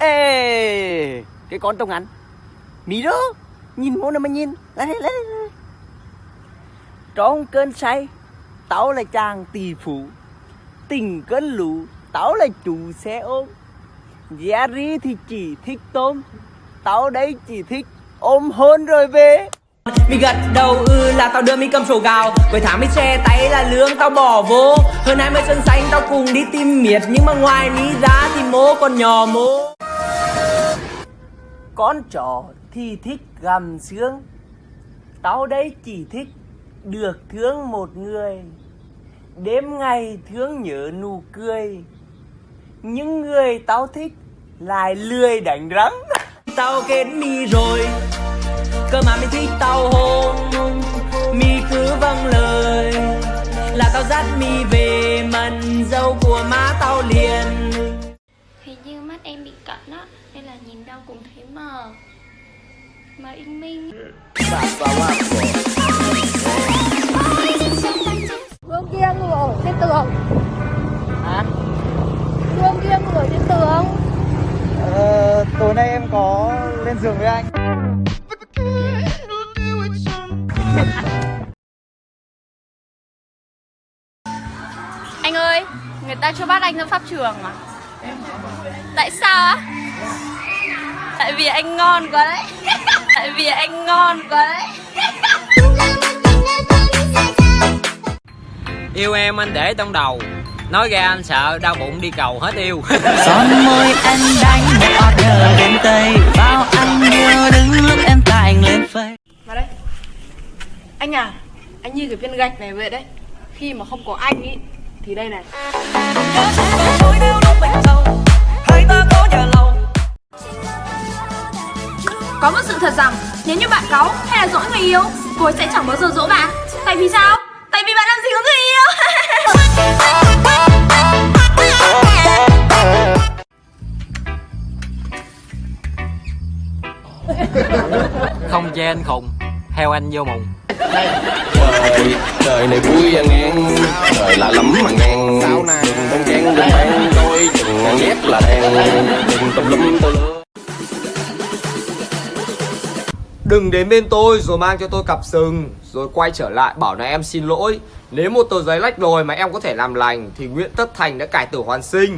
Ê, Cái con tông ngắn. Mì đó Nhìn mô nào mà nhìn. Lấy đây lấy đây Trong cơn say Tao là chàng tỷ phú. Tình cơn lũ Tao là chủ xe ôm. Jerry thì chỉ thích tôm Tao đây chỉ thích ôm hôn rồi về. Mi gật đầu ừ là tao đưa mi cầm sổ gạo. Cuối tháng mi xe tay là lương, tao bỏ vô. Hơn 20 sân xanh, tao cùng đi tìm miệt. Nhưng mà ngoài mi ra thì mố còn nhỏ mố con chó thì thích gầm xương. Tao đây chỉ thích được thương một người. Đêm ngày thương nhớ nụ cười. Những người tao thích lại lười đánh rắn Tao kết mi rồi, Cơ mà mi thích tao hôn. Mi cứ vâng lời, Là tao dắt mi về đâu cũng thấy mờ Mờ in minh Gương kia ngủ ở trên tường Hả? Gương kia ngủ ở trên tường Ờ, tối nay em có lên giường với anh Anh ơi, người ta cho bắt anh ra pháp trường à? Tại sao á? Tại vì anh ngon quá đấy. Tại vì anh ngon quá đấy. Yêu em anh để trong đầu. Nói ra anh sợ đau bụng đi cầu hết yêu. Son môi anh đánh một order bên Tây. Bao anh yêu đứng lúc em anh lên phây. Vào đây. Anh à, anh như cái viên gạch này vậy đấy. Khi mà không có anh ý Thì đây này Có một sự thật rằng nếu như bạn cáu hay là dỗi người yêu Cô ấy sẽ chẳng bao giờ dỗ bạn. Tại vì sao? Tại vì bạn làm gì có người yêu. Không chê anh khùng Theo anh vô mùng. Đời đời này vui à ngang đời lạ lắm mà ngang. Đừng bon chen đừng ban đôi chừng ngang nhét là đen. Đừng tùm lum tùm lưa Đừng đến bên tôi rồi mang cho tôi cặp sừng, Rồi quay trở lại bảo là em xin lỗi. Nếu một tờ giấy lách rồi mà em có thể làm lành Thì nguyễn tất thành đã cải tử hoàn sinh.